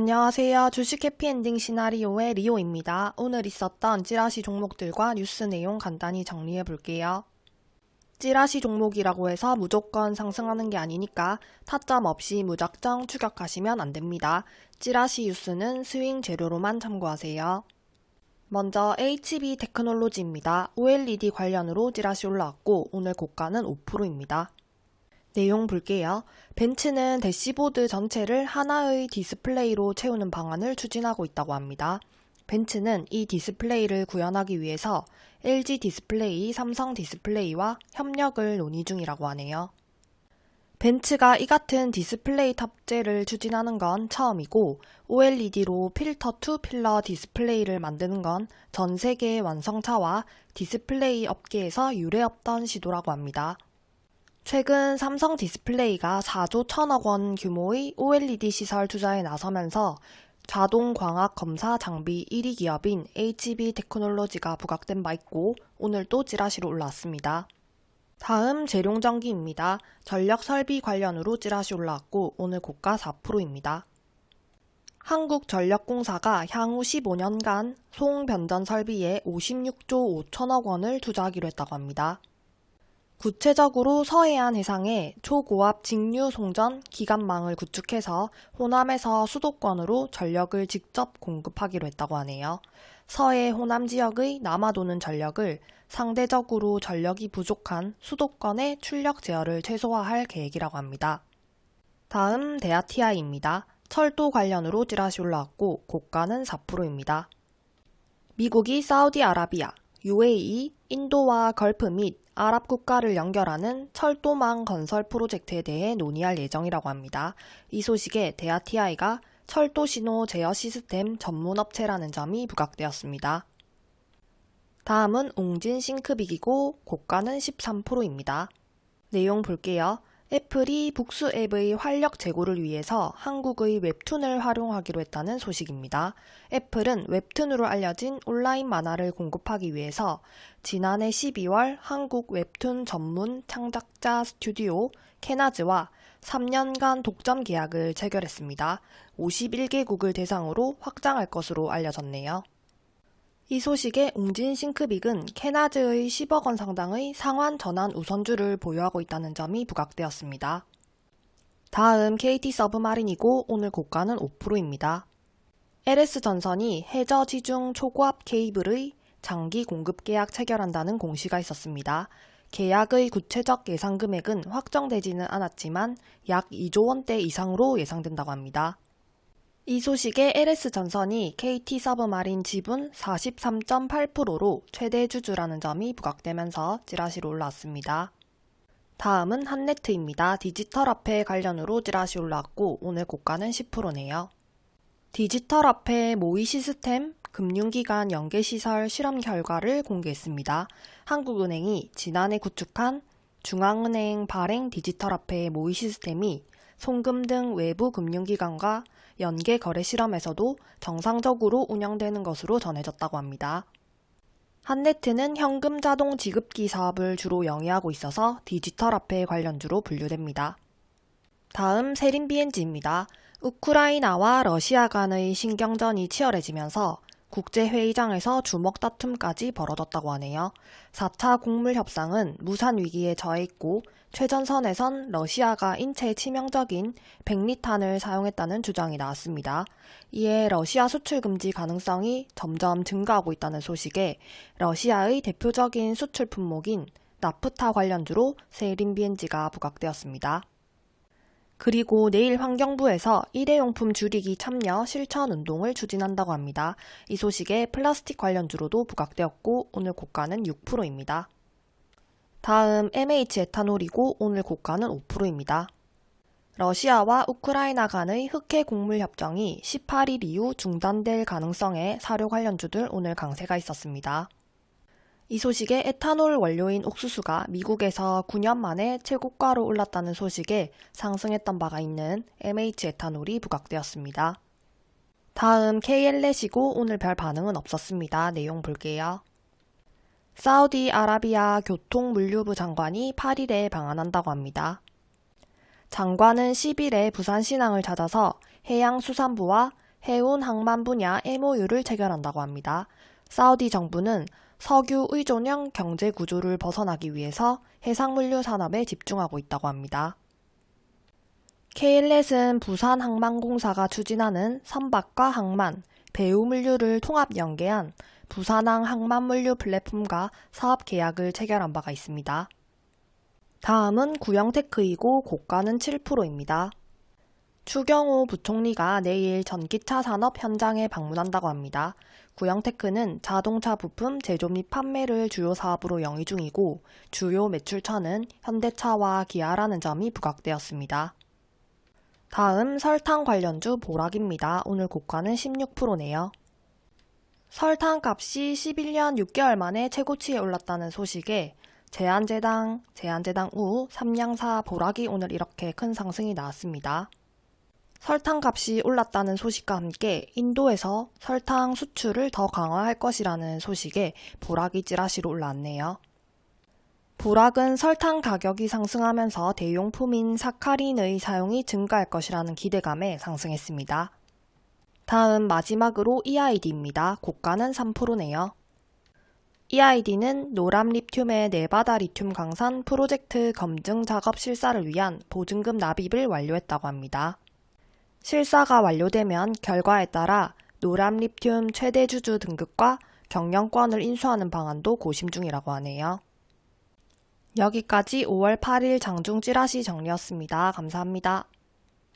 안녕하세요. 주식 해피엔딩 시나리오의 리오입니다. 오늘 있었던 찌라시 종목들과 뉴스 내용 간단히 정리해 볼게요. 찌라시 종목이라고 해서 무조건 상승하는 게 아니니까 타점 없이 무작정 추격하시면 안 됩니다. 찌라시 뉴스는 스윙 재료로만 참고하세요. 먼저 HB 테크놀로지입니다. OLED 관련으로 찌라시 올라왔고 오늘 고가는 5%입니다. 내용 볼게요. 벤츠는 대시보드 전체를 하나의 디스플레이로 채우는 방안을 추진하고 있다고 합니다. 벤츠는 이 디스플레이를 구현하기 위해서 LG 디스플레이, 삼성 디스플레이와 협력을 논의 중이라고 하네요. 벤츠가 이 같은 디스플레이 탑재를 추진하는 건 처음이고 OLED로 pillar to pillar 디스플레이를 만드는 건 전 세계 완성차와 디스플레이 업계에서 유례없던 시도라고 합니다. 최근 삼성 디스플레이가 4조 1천억 원 규모의 OLED 시설 투자에 나서면서 자동 광학 검사 장비 1위 기업인 HB 테크놀로지가 부각된 바 있고 오늘 또 찌라시로 올라왔습니다. 다음 제룡전기입니다. 전력 설비 관련으로 찌라시 올라왔고 오늘 고가 4%입니다. 한국전력공사가 향후 15년간 송 변전 설비에 56조 5천억 원을 투자하기로 했다고 합니다. 구체적으로 서해안 해상에 초고압 직류 송전 기관망을 구축해서 호남에서 수도권으로 전력을 직접 공급하기로 했다고 하네요. 서해 호남 지역의 남아도는 전력을 상대적으로 전력이 부족한 수도권의 출력 제어를 최소화할 계획이라고 합니다. 다음 데아티아입니다. 철도 관련으로 찌라시 올라왔고 고가는 4%입니다. 미국이 사우디아라비아, UAE, 인도와 걸프 및 아랍 국가를 연결하는 철도망 건설 프로젝트에 대해 논의할 예정이라고 합니다. 이 소식에 대아티아이가 철도 신호 제어 시스템 전문 업체라는 점이 부각되었습니다. 다음은 웅진 씽크빅이고 고가는 13%입니다. 내용 볼게요. 애플이 북스 앱의 활력 제고를 위해서 한국의 웹툰을 활용하기로 했다는 소식입니다. 애플은 웹툰으로 알려진 온라인 만화를 공급하기 위해서 지난해 12월 한국 웹툰 전문 창작자 스튜디오 캐나즈와 3년간 독점 계약을 체결했습니다. 51개국을 대상으로 확장할 것으로 알려졌네요. 이 소식에 웅진 싱크빅은 캐나즈의 10억 원 상당의 상환 전환 우선주를 보유하고 있다는 점이 부각되었습니다. 다음 KT 서브마린이고 오늘 고가는 5%입니다. LS전선이 해저 지중 초고압 케이블의 장기 공급 계약 체결한다는 공시가 있었습니다. 계약의 구체적 예상 금액은 확정되지는 않았지만 약 2조 원대 이상으로 예상된다고 합니다. 이 소식에 LS전선이 KT 서브마린 지분 43.8%로 최대 주주라는 점이 부각되면서 찌라시로 올라왔습니다. 다음은 한네트입니다. 디지털 화폐 관련으로 찌라시 올라왔고 오늘 고가는 10%네요. 디지털 화폐 모의 시스템 금융기관 연계시설 실험 결과를 공개했습니다. 한국은행이 지난해 구축한 중앙은행 발행 디지털 화폐 모의 시스템이 송금 등 외부 금융기관과 연계 거래 실험에서도 정상적으로 운영되는 것으로 전해졌다고 합니다. 한네트는 현금 자동 지급기 사업을 주로 영위하고 있어서 디지털 화폐 관련주로 분류됩니다. 다음 세린 BNG입니다. 우크라이나와 러시아 간의 신경전이 치열해지면서 국제회의장에서 주먹 다툼까지 벌어졌다고 하네요. 4차 곡물 협상은 무산 위기에 처해 있고 최전선에선 러시아가 인체에 치명적인 백리탄을 사용했다는 주장이 나왔습니다. 이에 러시아 수출 금지 가능성이 점점 증가하고 있다는 소식에 러시아의 대표적인 수출 품목인 나프타 관련주로 세린 BNG가 부각되었습니다. 그리고 내일 환경부에서 일회용품 줄이기 참여 실천 운동을 추진한다고 합니다. 이 소식에 플라스틱 관련주로도 부각되었고 오늘 고가는 6%입니다. 다음 MH 에탄올이고 오늘 고가는 5%입니다. 러시아와 우크라이나 간의 흑해 곡물 협정이 18일 이후 중단될 가능성에 사료 관련주들 오늘 강세가 있었습니다. 이 소식에 에탄올 원료인 옥수수가 미국에서 9년 만에 최고가로 올랐다는 소식에 상승했던 바가 있는 MH 에탄올이 부각되었습니다. 다음 KL넷이고 오늘 별 반응은 없었습니다. 내용 볼게요. 사우디아라비아 교통물류부 장관이 8일에 방한한다고 합니다. 장관은 10일에 부산신항을 찾아서 해양수산부와 해운 항만 분야 MOU를 체결한다고 합니다. 사우디 정부는 석유 의존형 경제 구조를 벗어나기 위해서 해상물류 산업에 집중하고 있다고 합니다. 케일렛은 부산항만공사가 추진하는 선박과 항만, 배후물류를 통합 연계한 부산항 항만물류 플랫폼과 사업 계약을 체결한 바가 있습니다. 다음은 구형테크이고 고가는 7%입니다. 추경호 부총리가 내일 전기차 산업 현장에 방문한다고 합니다. 구형테크는 자동차 부품 제조 및 판매를 주요 사업으로 영위 중이고 주요 매출처는 현대차와 기아라는 점이 부각되었습니다. 다음 설탕 관련주 보락입니다. 오늘 고가는 16%네요. 설탕 값이 11년 6개월 만에 최고치에 올랐다는 소식에 제한제당, 제한제당 우, 삼양사 보락이 오늘 이렇게 큰 상승이 나왔습니다. 설탕 값이 올랐다는 소식과 함께 인도에서 설탕 수출을 더 강화할 것이라는 소식에 보락이 찌라시로 올랐네요. 보락은 설탕 가격이 상승하면서 대용품인 사카린의 사용이 증가할 것이라는 기대감에 상승했습니다. 다음 마지막으로 EID입니다. 고가는 3%네요. EID는 노람 리튬의 네바다 리튬 강산 프로젝트 검증 작업 실사를 위한 보증금 납입을 완료했다고 합니다. 실사가 완료되면 결과에 따라 노람 리튬 최대 주주 등급과 경영권을 인수하는 방안도 고심 중이라고 하네요. 여기까지 5월 8일 장중 찌라시 정리였습니다. 감사합니다.